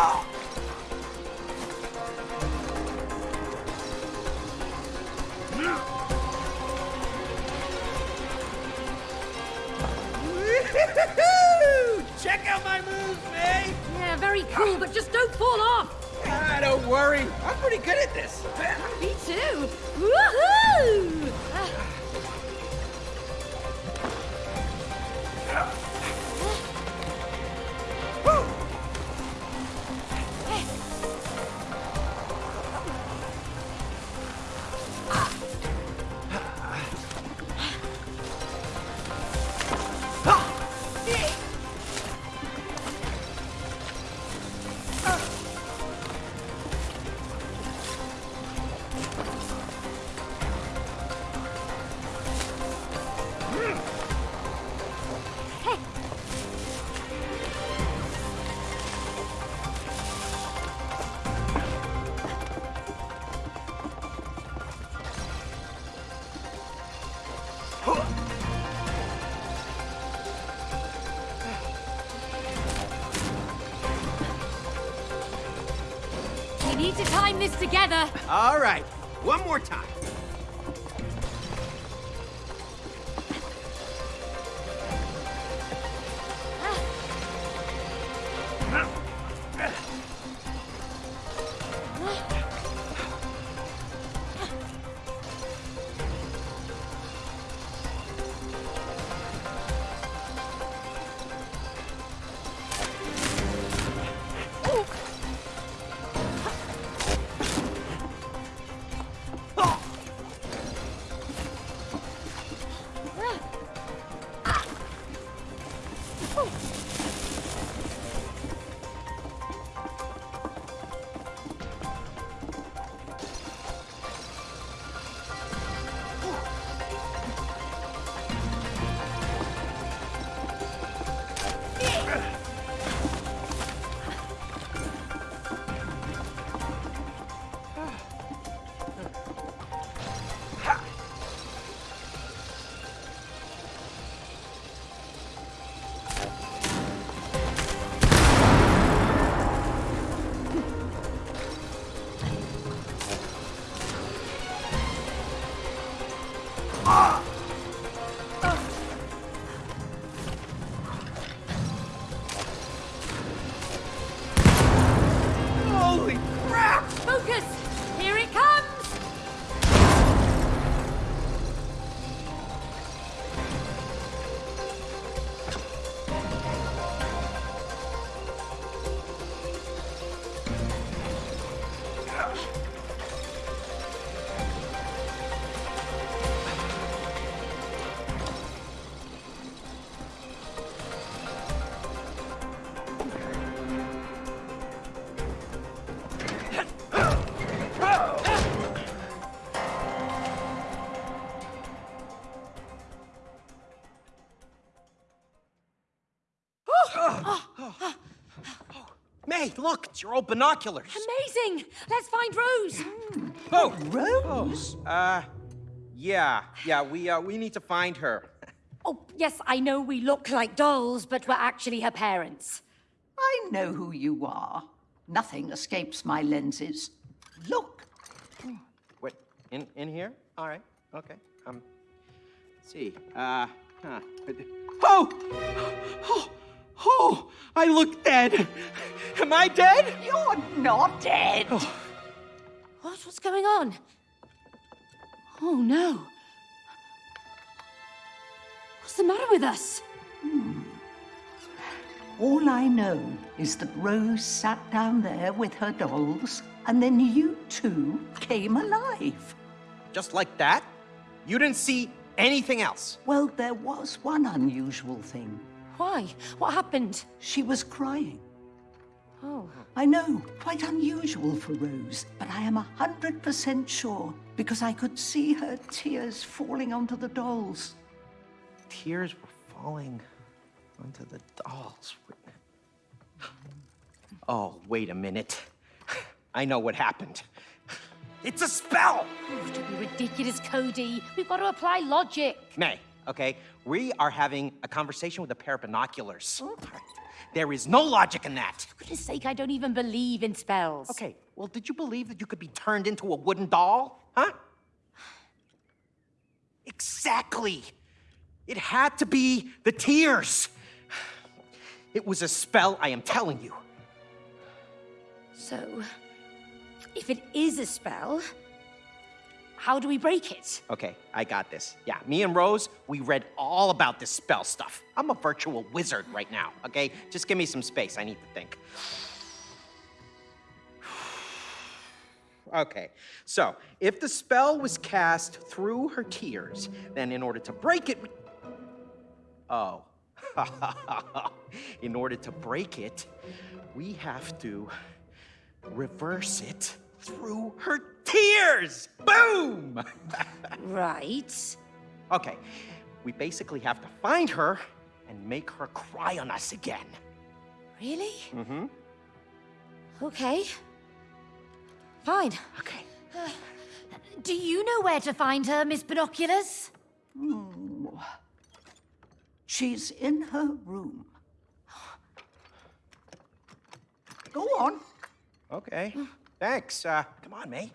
Tchau. Together. All right. May, look, it's your old binoculars. Amazing! Let's find Rose. Oh, Rose? uh, yeah, yeah, we, uh, we need to find her. Oh, yes, I know we look like dolls, but we're actually her parents. I know who you are. Nothing escapes my lenses. Look, Wait, in, in here? All right, okay. Um, let's see, uh, huh. Oh! Oh! Oh! I look dead! Am I dead? you're not dead. Oh. What? What's going on? Oh, no. What's the matter with us? Hmm. All I know is that Rose sat down there with her dolls, and then you two came alive. Just like that? You didn't see anything else? Well, there was one unusual thing. Why? What happened? She was crying. Oh. I know, quite unusual for Rose, but I am a hundred percent sure because I could see her tears falling onto the dolls. Tears were falling onto the dolls. Oh, wait a minute. I know what happened. It's a spell! Oh, don't be ridiculous, Cody. We've got to apply logic. May, okay? We are having a conversation with a pair of binoculars. Oh, there is no logic in that. For goodness sake, I don't even believe in spells. Okay, well, did you believe that you could be turned into a wooden doll? Huh? Exactly. It had to be the tears. It was a spell, I am telling you. So, if it is a spell, how do we break it? Okay, I got this. Yeah, me and Rose, we read all about this spell stuff. I'm a virtual wizard right now, okay? Just give me some space. I need to think. Okay, so if the spell was cast through her tears, then in order to break it. Oh. in order to break it, we have to reverse it through her tears. Boom! Right. okay, we basically have to find her and make her cry on us again. Really? Mm-hmm. Okay. Fine. Okay. Uh, do you know where to find her, Miss Binoculars? Hmm. She's in her room. Go on. Hmm. Okay. Thanks. Uh, come on, May.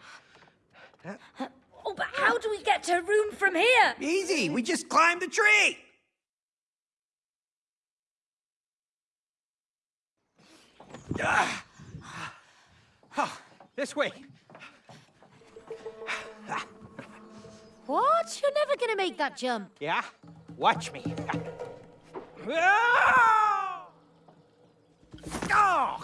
Oh, but how do we get to her room from here? Easy. We just climbed the tree. Ah. Oh, this way. What? You're never gonna make that jump. Yeah? Watch me. Ah! Oh,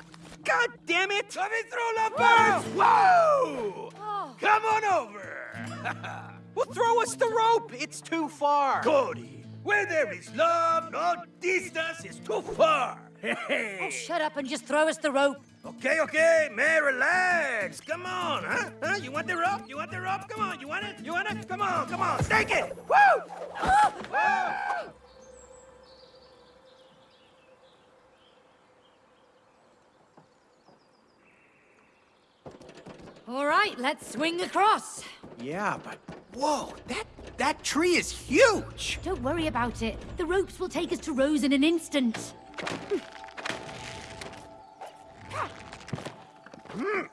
God damn it! Let me throw the birds! Whoa! Oh. Come on over! Well, throw us the rope. It's too far. Cody, where there is love, no distance is too far. Oh, shut up and just throw us the rope. okay, okay, man, relax. Come on, huh? huh? You want the rope? You want the rope? Come on, you want it? You want it? Come on, come on, take it! Woo! Woo! All right, let's swing across. Yeah, but whoa, that that tree is huge. Don't worry about it. The ropes will take us to Rose in an instant. Again?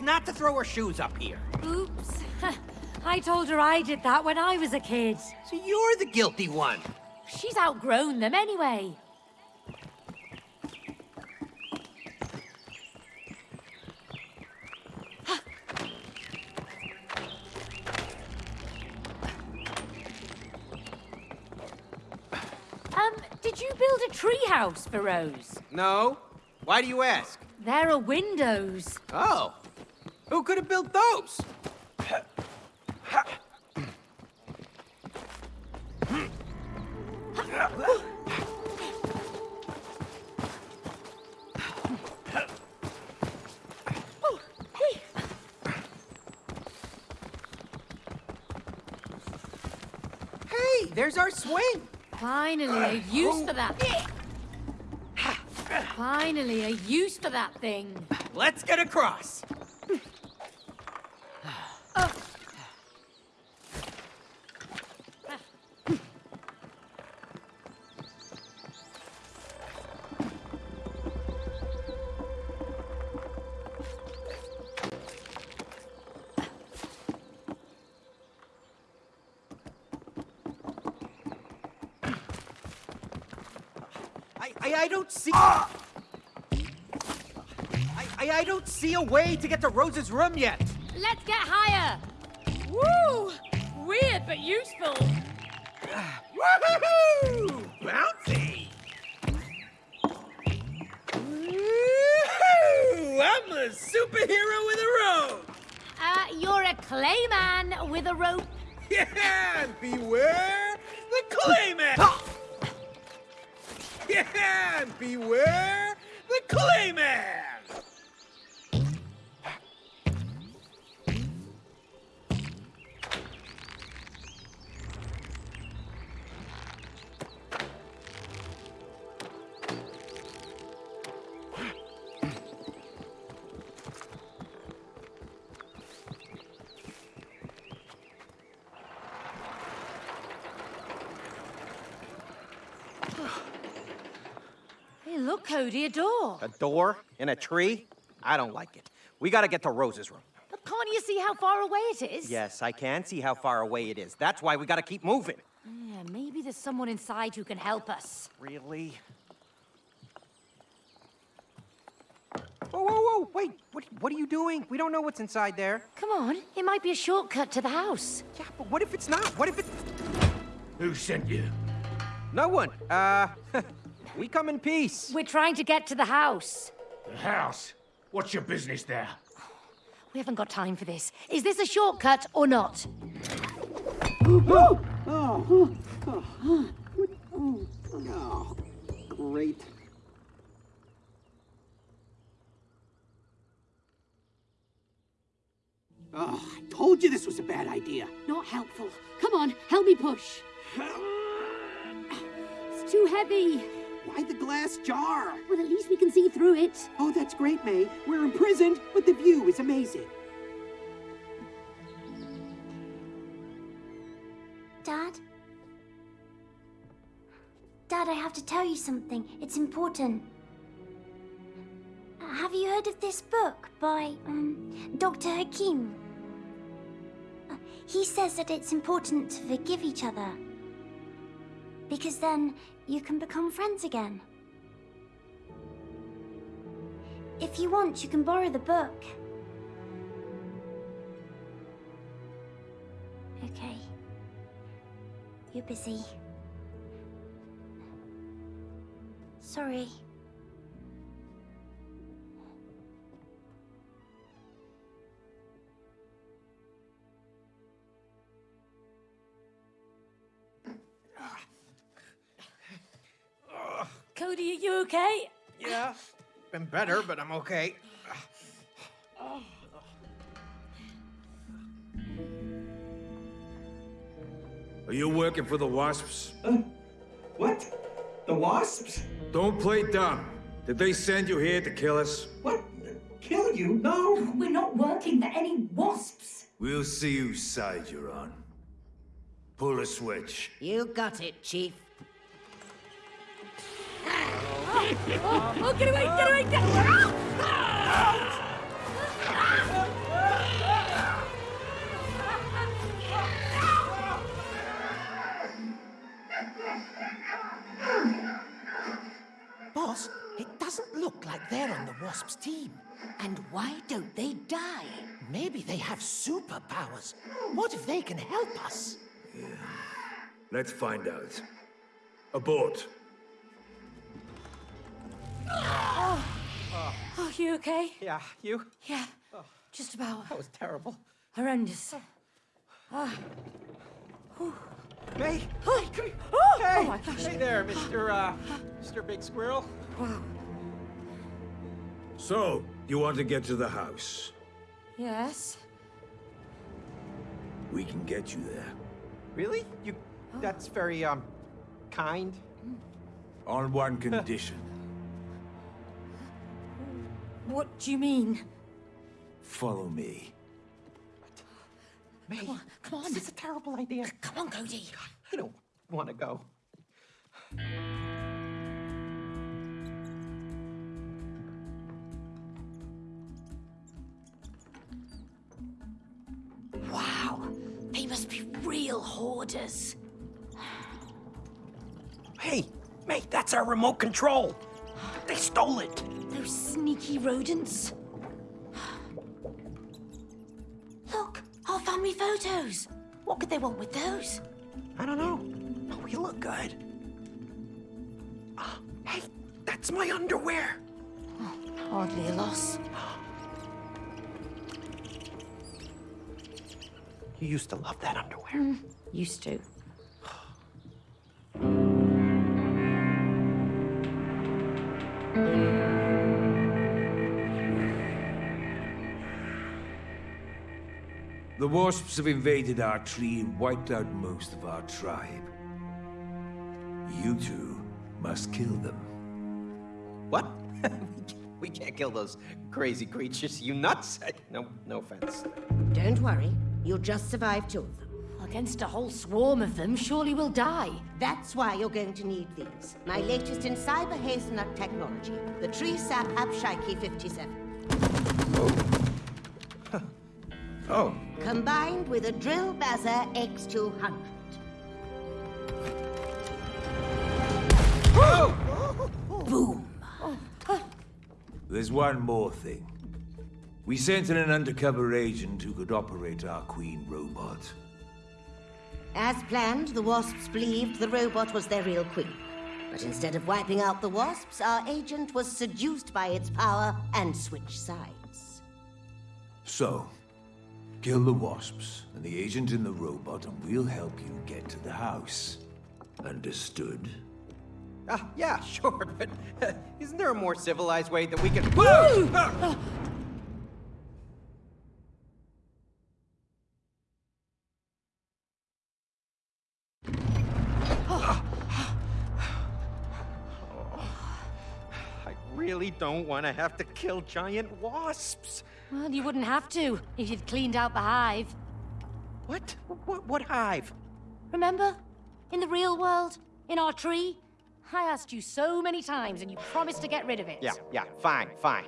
Not to throw her shoes up here. Oops. I told her I did that when I was a kid. So you're the guilty one. She's outgrown them anyway. Um, did you build a treehouse for Rose? No. Why do you ask? There are windows. Oh. Who could have built those? Hey, there's our swing. Finally, a use for that. Finally, a use for that thing. Let's get across. A way to get to Rose's room yet. Let's get higher. Woo! Weird but useful. Woohoo! Bouncy! I'm a superhero with a rope. Uh, you're a clayman with a rope. Yeah, beware the Clayman. Yeah, beware Cody, a door. A door in a tree? I don't like it. We gotta get to Rose's room. But can't you see how far away it is? Yes, I can see how far away it is. That's why we gotta keep moving. Yeah, maybe there's someone inside who can help us. Really? Whoa, whoa, whoa! Wait, what, what are you doing? We don't know what's inside there. Come on, it might be a shortcut to the house. Yeah, but what if it's not? What if it's... Who sent you? No one. Uh, we come in peace. We're trying to get to the house. The house. What's your business there? We haven't got time for this. Is this a shortcut or not? Oh, great. Oh, I told you this was a bad idea. Not helpful. Come on, help me push. It's too heavy. Why the glass jar? Well, at least we can see through it. Oh, that's great, May. We're imprisoned, but the view is amazing. Dad? Dad, I have to tell you something. It's important. Have you heard of this book by um, Dr. Hakim? Uh, he says that it's important to forgive each other. Because then you can become friends again. If you want, you can borrow the book. Okay. You're busy. Sorry. Cody, are you okay? Yeah, been better, but I'm okay. Are you working for the Wasps? Uh, what? The wasps? Don't play dumb. Did they send you here to kill us? What? Kill you? No. We're not working for any wasps. We'll see whose side you're on. Pull a switch. You got it, Chief. Oh, get away, get away, get away! Boss, it doesn't look like they're on the Wasps team. And why don't they die? Maybe they have superpowers. What if they can help us? Let's find out. Abort. Oh, you okay? Yeah, you? Yeah, just about. That was terrible. Horrendous. May? Oh, come here. Oh, Hey! oh my gosh. Hey there, Mr. Uh, Mr. Big Squirrel. Wow. So, you want to get to the house? Yes. We can get you there. Really? You? That's very um, kind. On one condition. What do you mean? Follow me. May, Come on. this is a terrible idea. Come on, Cody. I don't want to go. Wow, they must be real hoarders. Hey, mate, that's our remote control. They stole it. Those sneaky rodents. Look, our family photos. What could they want with those? I don't know, but we look good. Oh, hey, that's my underwear. Oh, hardly a loss. You used to love that underwear. Mm, used to. The wasps have invaded our tree and wiped out most of our tribe. You two must kill them. What? we can't kill those crazy creatures. You nuts? No, no offense. Don't worry, you'll just survive two of them. Against a whole swarm of them, surely we'll die. That's why you're going to need these. My latest in cyber hazelnut technology, the Tree Sap Abshiki 57. Oh, Oh. Combined with a Drill Bazzer X200. Boom. there's one more thing. We sent in an undercover agent who could operate our queen robot. As planned, the Wasps believed the robot was their real queen. But instead of wiping out the Wasps, our agent was seduced by its power and switched sides. So, kill the wasps and the agent in the robot, and we'll help you get to the house. Understood? Ah, yeah, sure, but uh, isn't there a more civilized way that we can... Whoa! Ah! I really don't want to have to kill giant wasps. Well, you wouldn't have to if you'd cleaned out the hive. What? What, what hive? Remember? In the real world? In our tree? I asked you so many times and you promised to get rid of it. Yeah, yeah, fine, fine.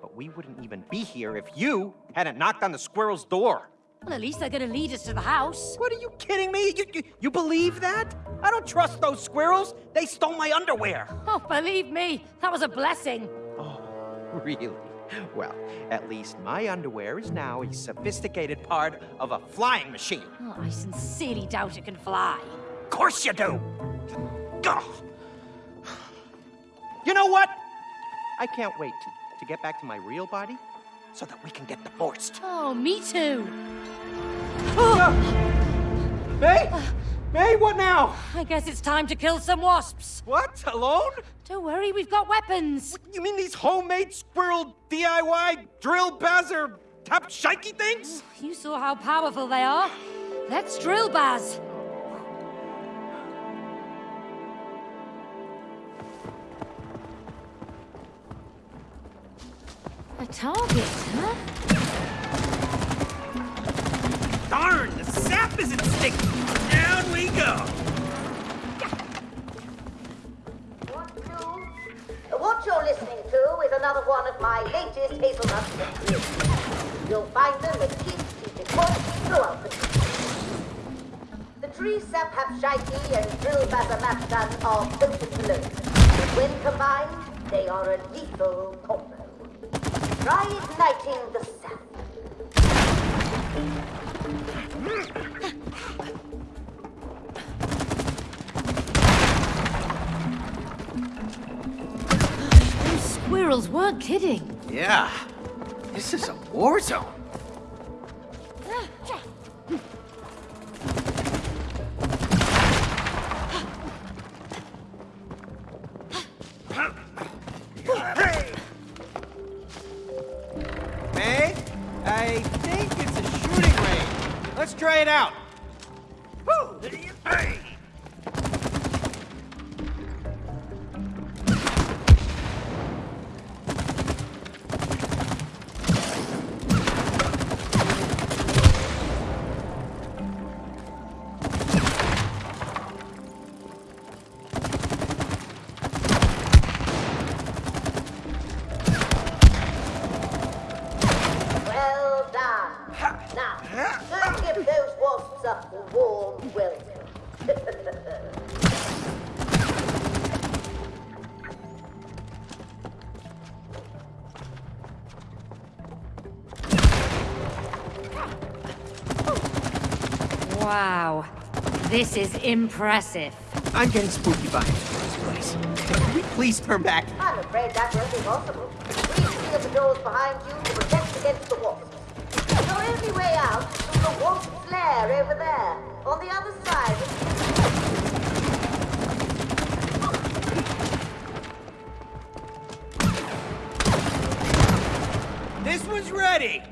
But we wouldn't even be here if you hadn't knocked on the squirrel's door. Well, at least they're gonna lead us to the house. What are you kidding me? You, you, you believe that? I don't trust those squirrels. They stole my underwear. Oh, believe me, that was a blessing. Oh, really? Well, at least my underwear is now a sophisticated part of a flying machine. Oh, I sincerely doubt it can fly. Of course you do. Ugh. You know what? I can't wait to get back to my real body so that we can get divorced. Oh, me too. May? May, what now? I guess it's time to kill some wasps. What? Alone? Don't worry, we've got weapons. You mean these homemade squirrel DIY drill bazzer tap shikey things? Oh, you saw how powerful they are. Let's drill, Baz. A target, huh? Darn, the sap isn't sticking. Go. What you're listening to is another one of my latest hazelnut. You'll find them points throughout the. The sap and drill when combined, they are a lethal combo. Try igniting the weren't kidding. Yeah. This is a war zone. This is impressive. I'm getting spooky by from this place. Can we please turn back? I'm afraid that won't be possible. Please seal the doors behind you to protect against the wasps. Your only way out is through the wasp's lair over there. On the other side. This one's ready!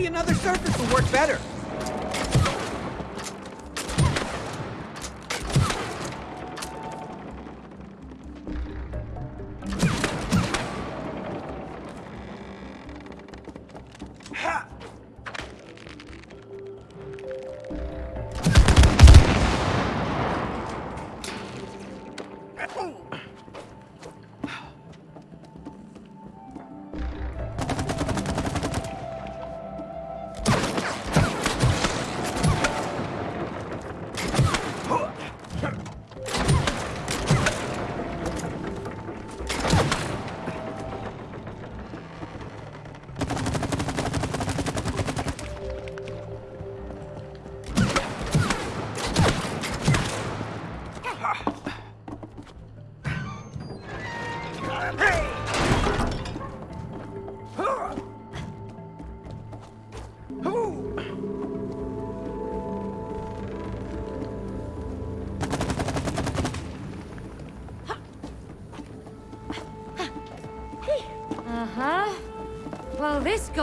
Maybe another surface will work better.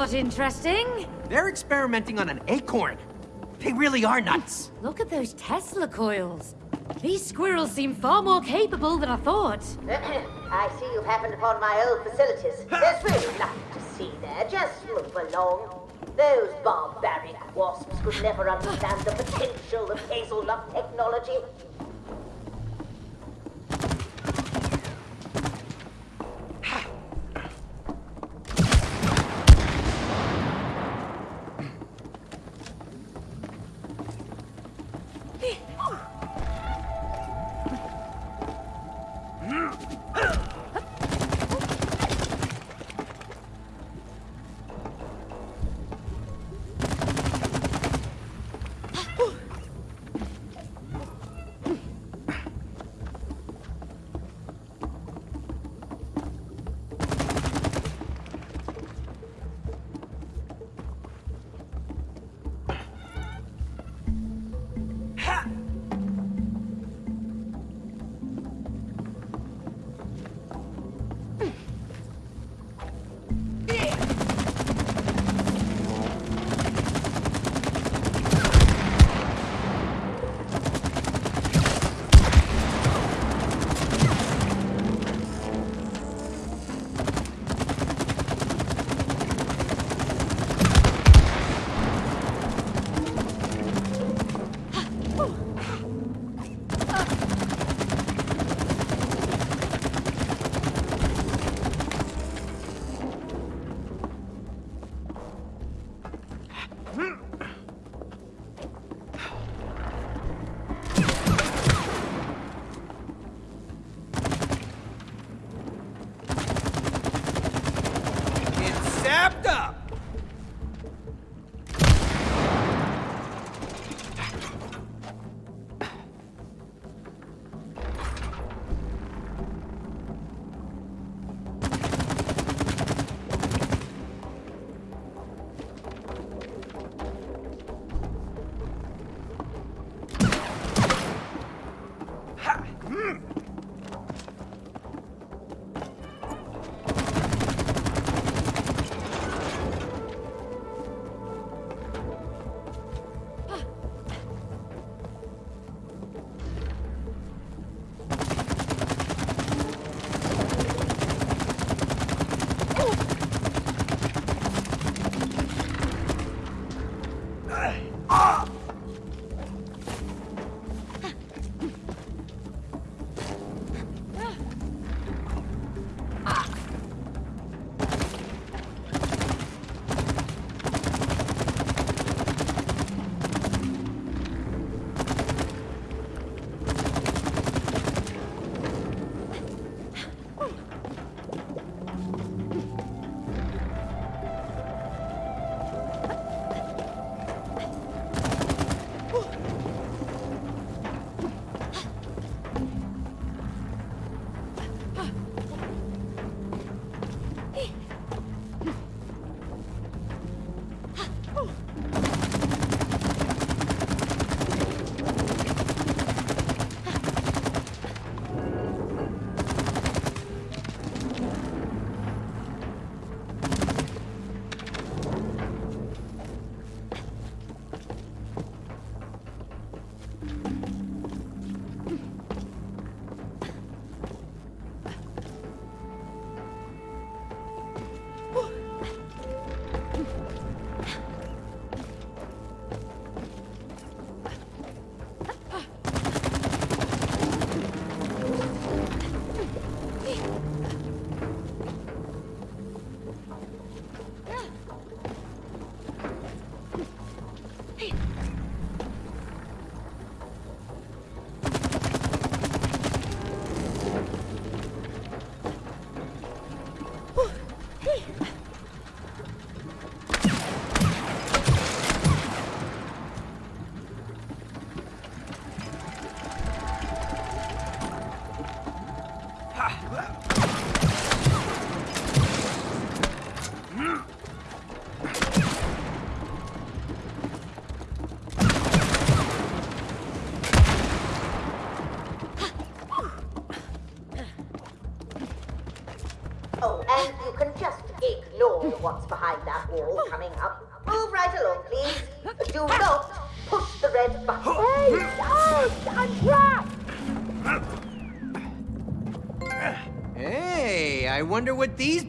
Well, this got interesting. They're experimenting on an acorn. They really are nuts. Look at those Tesla coils. These squirrels seem far more capable than I thought. I see you've happened upon my old facilities. There's really nothing to see there. Just move along. Those barbaric wasps could never understand the potential of hazelnut technology.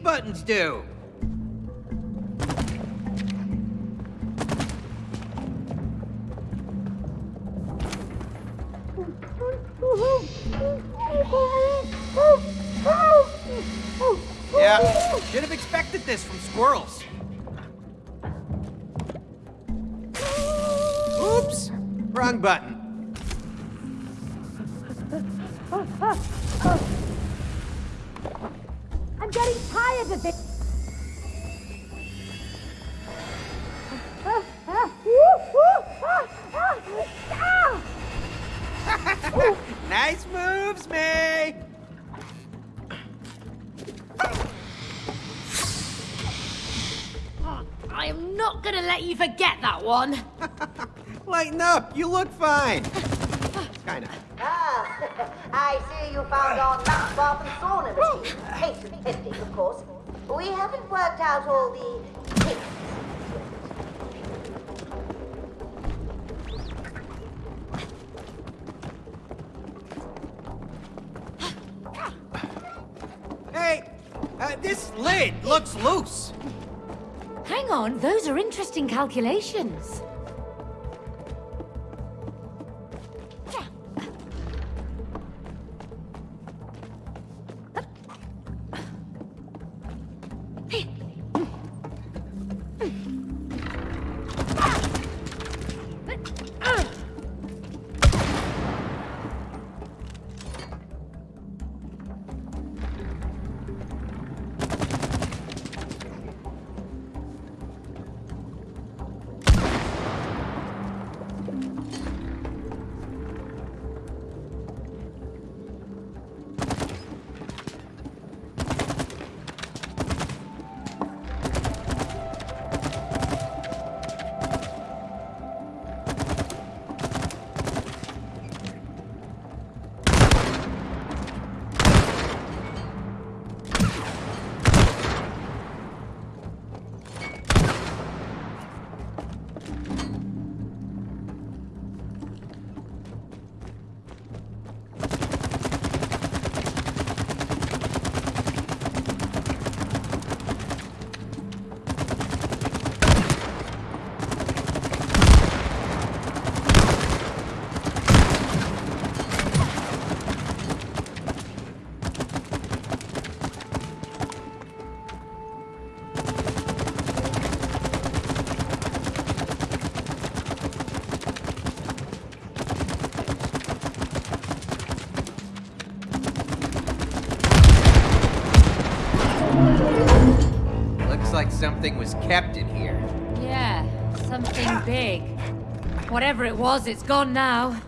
Buttons do. Yeah, should have expected this from squirrels. Oops, wrong button. Getting tired of this. nice moves, May! I am not gonna let you forget that one. Lighten up, you look fine. Kinda. Ah, I see you found our nut bath and sauna machine. Patient pending, of course. We haven't worked out all the kinks. Hey, uh, this lid looks loose. Hang on, those are interesting calculations. Something was kept in here. Yeah, something big. Whatever it was, it's gone now.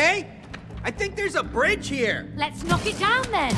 Hey, I think there's a bridge here. Let's knock it down then.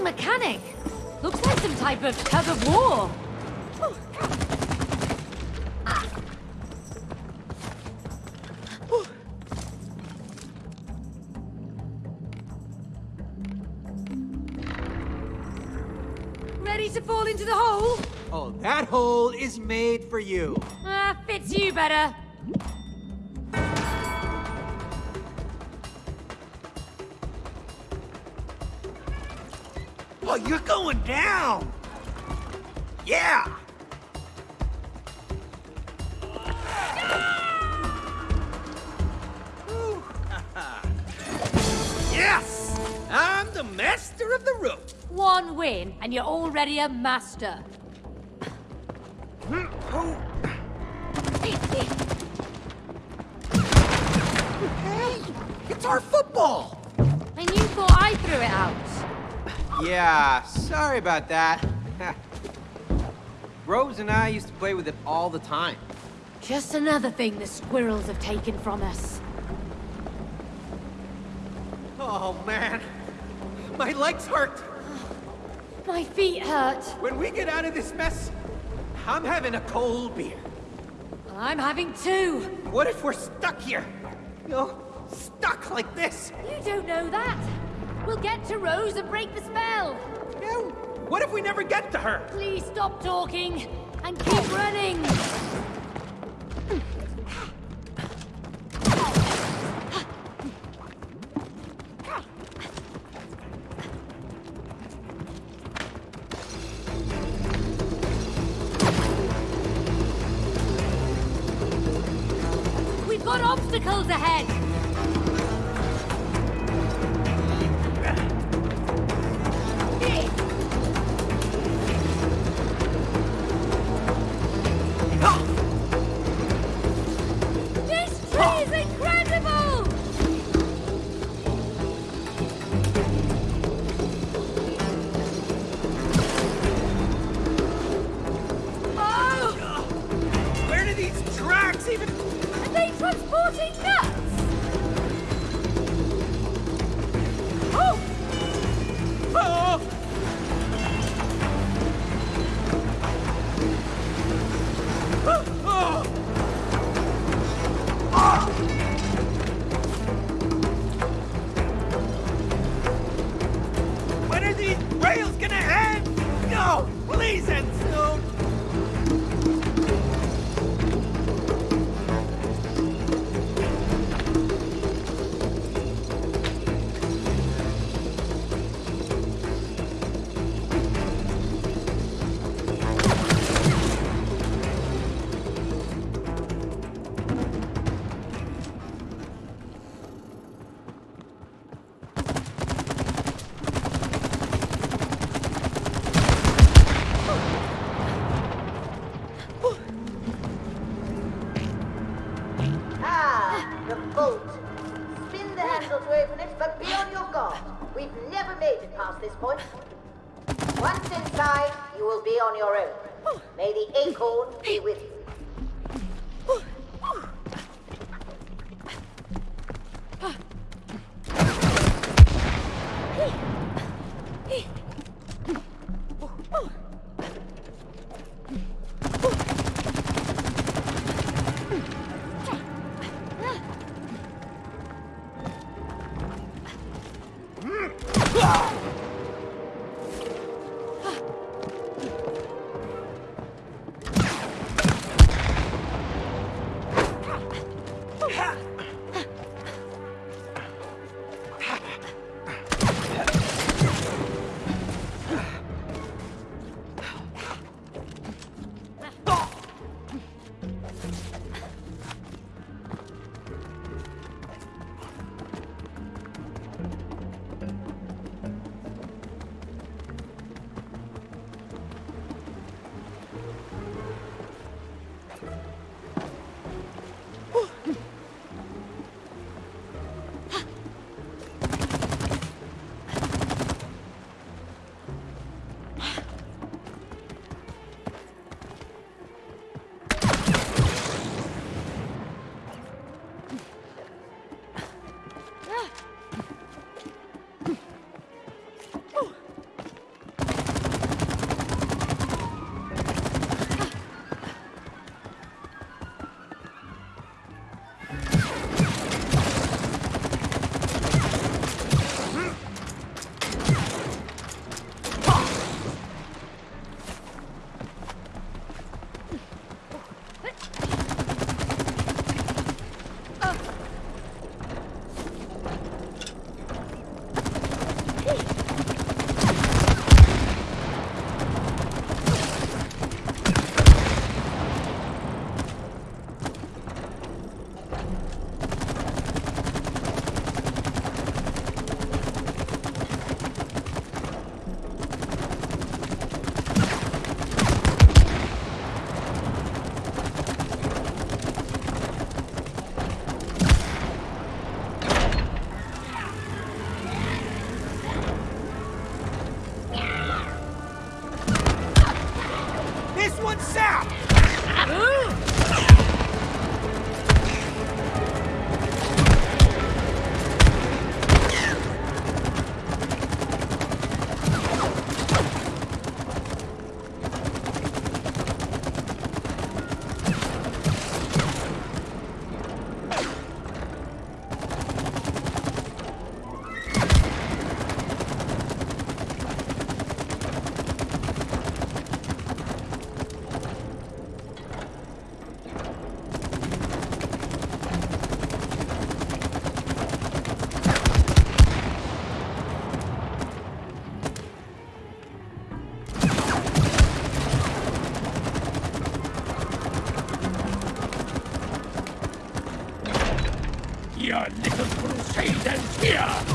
Interesting mechanic. Looks like some type of tug of war. Ready to fall into the hole? Oh, that hole is made for you. Ah, fits you better. Going down! Yeah! yes! I'm the master of the rope. One win, and you're already a master. Hey, it's our football. And you thought I threw it out. Yeah, sorry about that. Rose and I used to play with it all the time. Just another thing the squirrels have taken from us. Oh, man. My legs hurt. My feet hurt. When we get out of this mess, I'm having a cold beer. I'm having two. What if we're stuck here? You know, stuck like this? You don't know that. We'll get to Rose and break the spell. What if we never get to her? Please stop talking and keep running.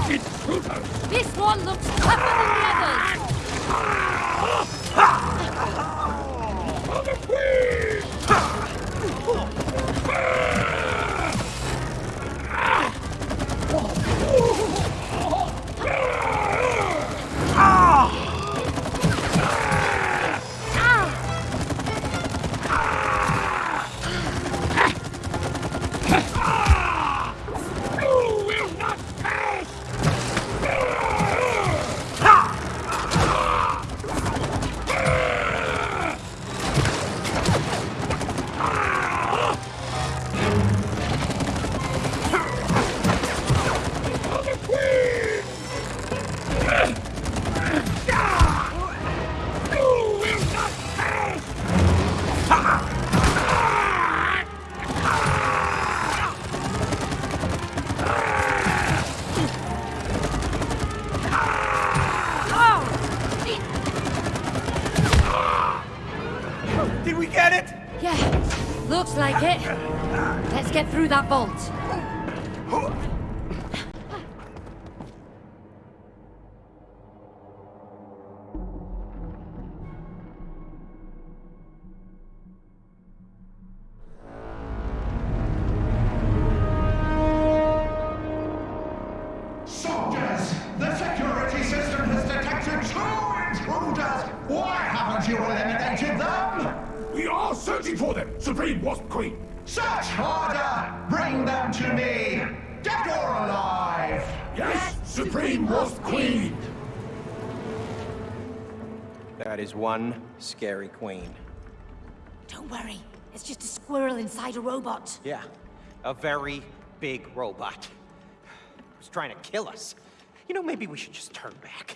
Here, intruders! This one looks tougher than the others. Through that vault. Queen. Don't worry, it's just a squirrel inside a robot. Yeah, a very big robot. It's trying to kill us. You know, maybe we should just turn back.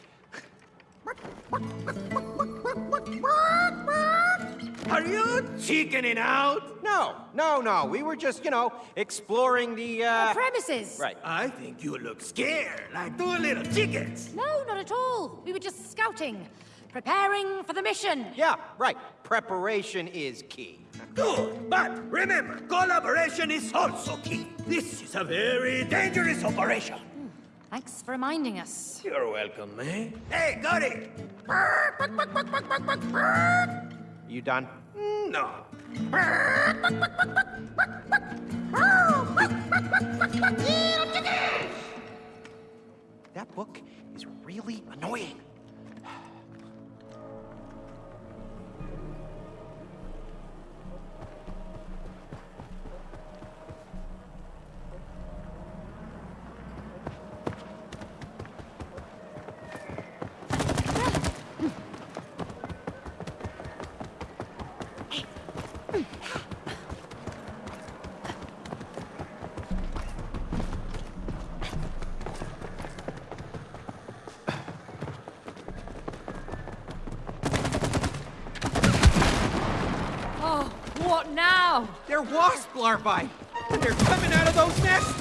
Are you chickening out? No, no, no. We were just, you know, exploring the, uh... Premises. Right. I think you look scared, like two little chickens. No, not at all. We were just scouting, preparing for the mission. Yeah, right. Preparation is key. Good, but remember, collaboration is also key. This is a very dangerous operation. Thanks for reminding us. You're welcome, man. Hey, got it. You done? No. That book is really annoying. Larvae, they're coming out of those nests.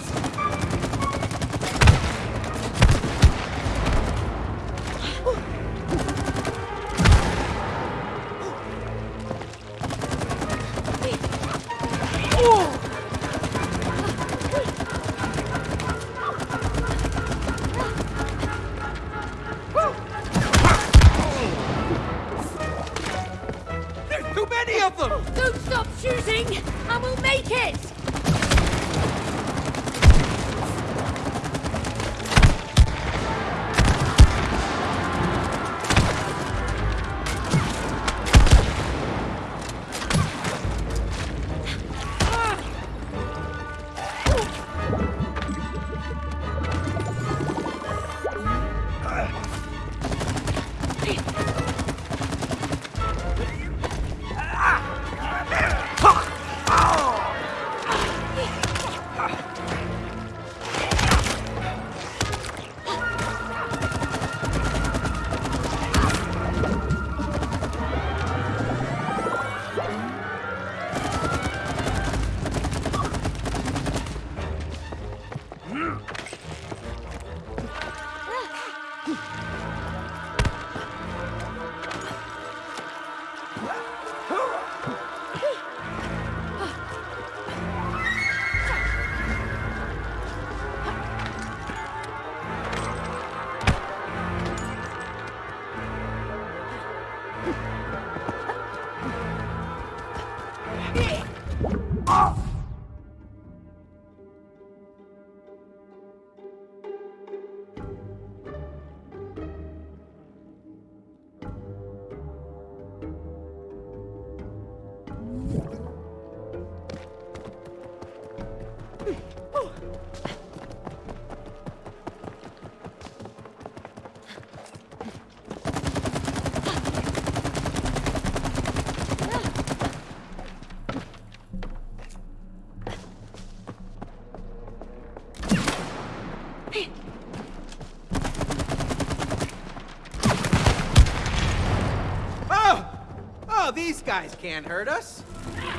Guys can't hurt us.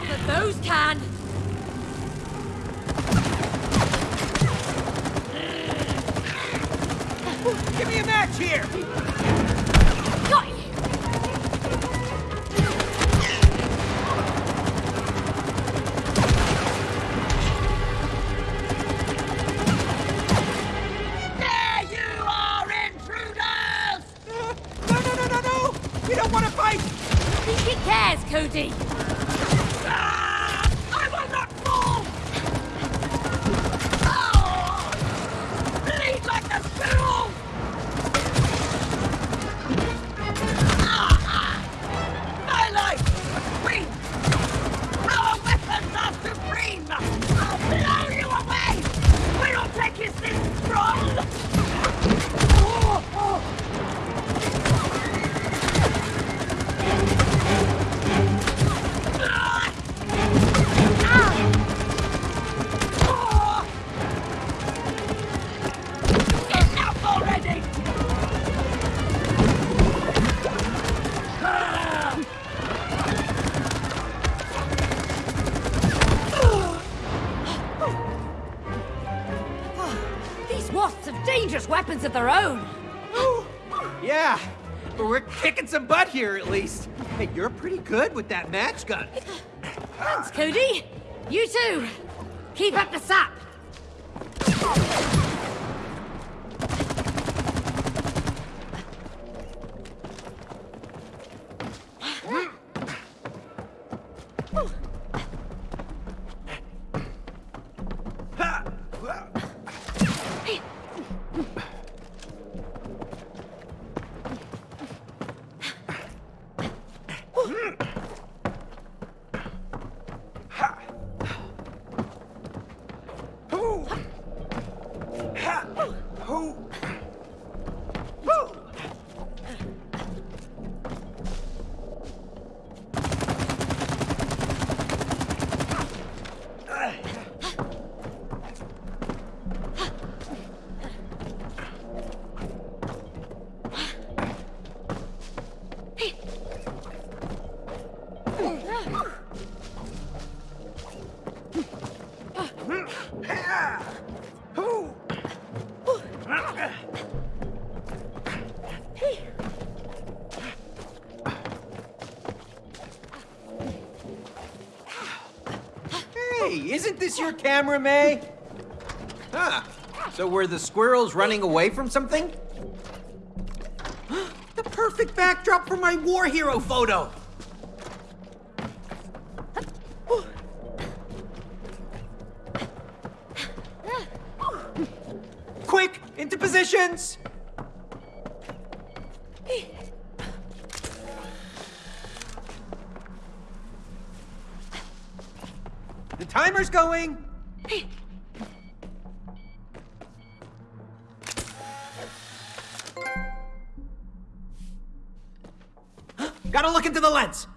But those can. Good with that match gun. Thanks, Cody. You too. Keep up the sap. Your camera, May? Huh. So were the squirrels running away from something? the perfect backdrop for my war hero photo! Quick, into positions! Timer's going! Gotta look into the lens!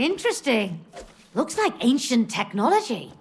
Interesting. Looks like ancient technology.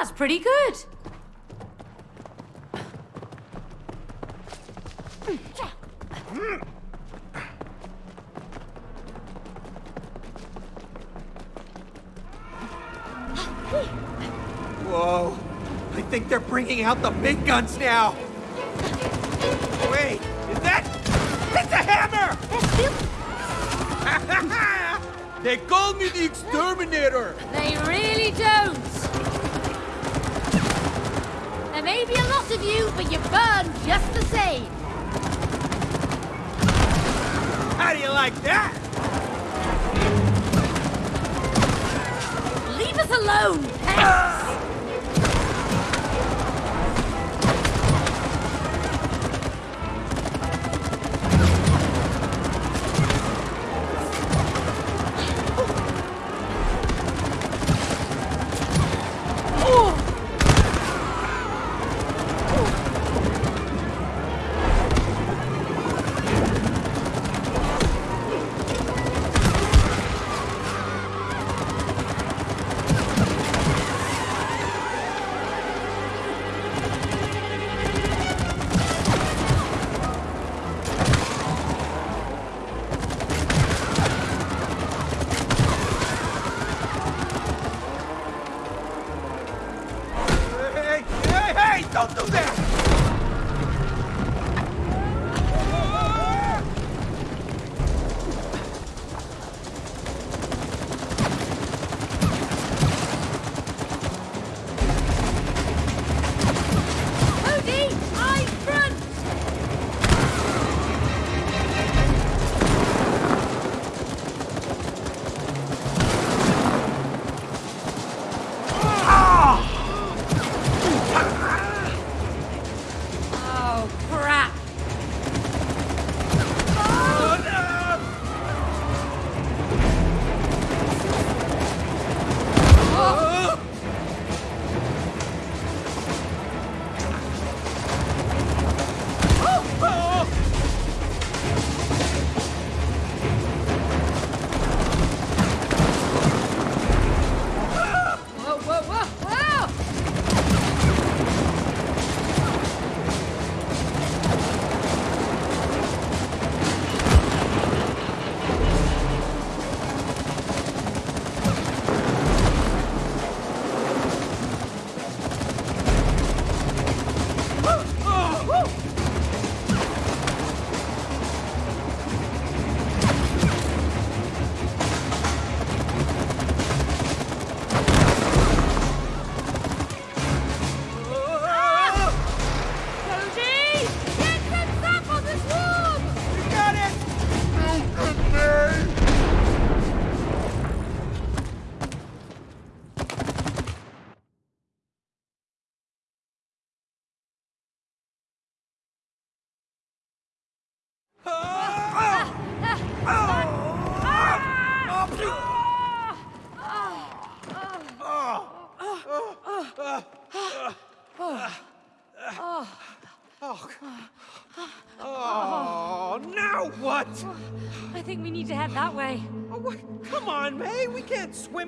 That's pretty good. Whoa. I think they're bringing out the big guns now. Wait, is that? It's a hammer! they call me the exterminator. They really don't. There may be a lot of you, but you burn just the same. How do you like that? Leave us alone,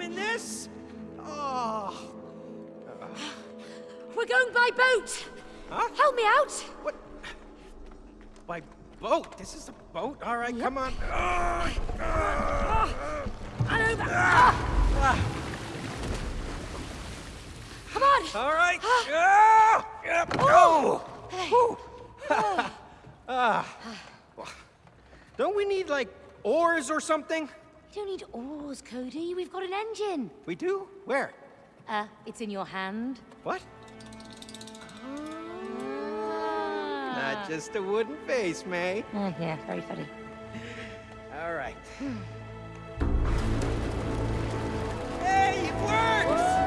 in this. Oh. We're going by boat. Huh? Help me out. What? By boat? This is a boat? All right, come on. Oh, And over. Ah. Come on. All right. Ah, yep, go. Whew. Ah. Don't we need, like, oars or something? We don't need oars, Cody. We've got an engine. We do? Where? Uh, it's in your hand. What? Ah. Not just a wooden face, May. Uh, yeah, very funny. All right. hey, it works! Woohoo!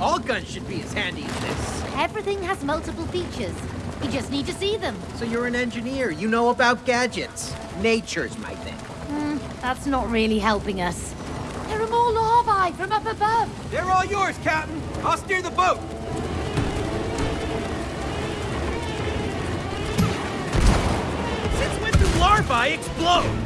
All guns should be as handy as this. Everything has multiple features. You just need to see them. So you're an engineer. You know about gadgets. Nature's my thing. Hmm, that's not really helping us. There are more larvae from up above. They're all yours, Captain. I'll steer the boat. Since when do larvae explode?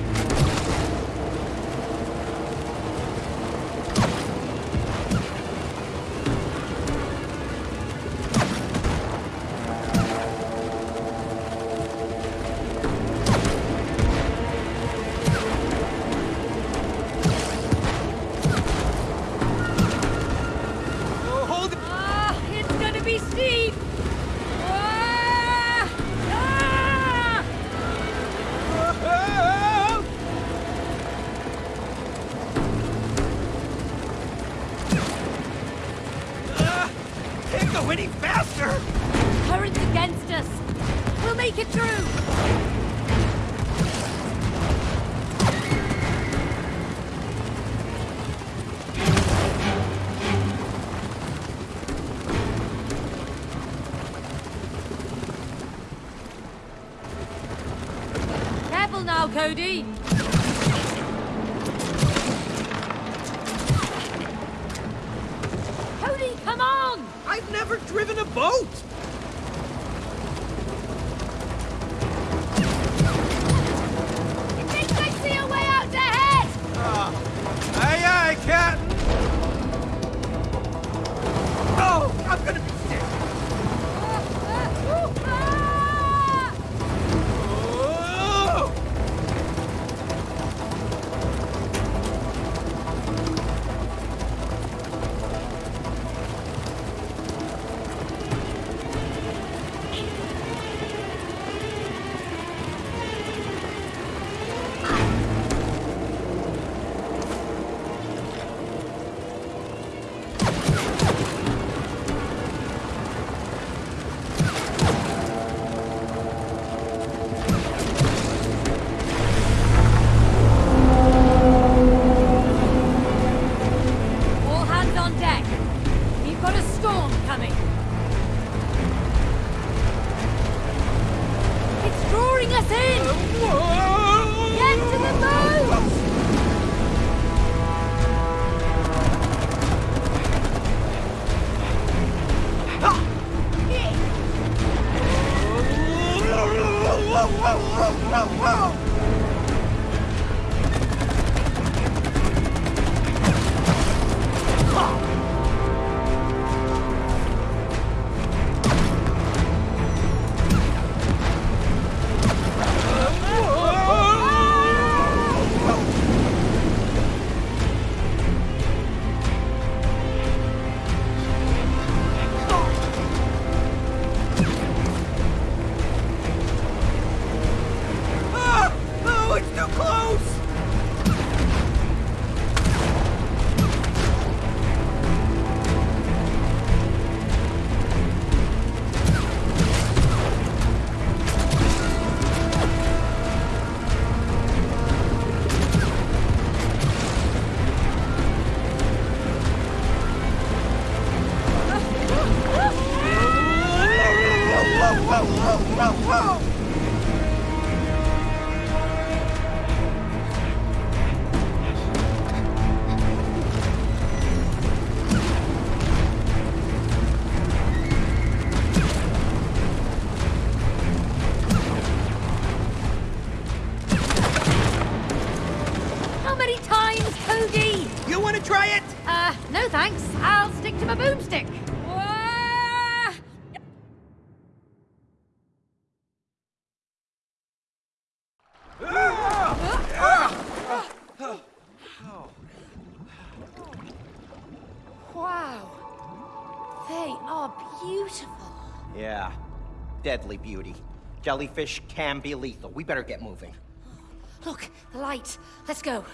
storm coming. It's drawing us in! Deadly beauty. Jellyfish can be lethal. We better get moving. Look, the light. Let's go.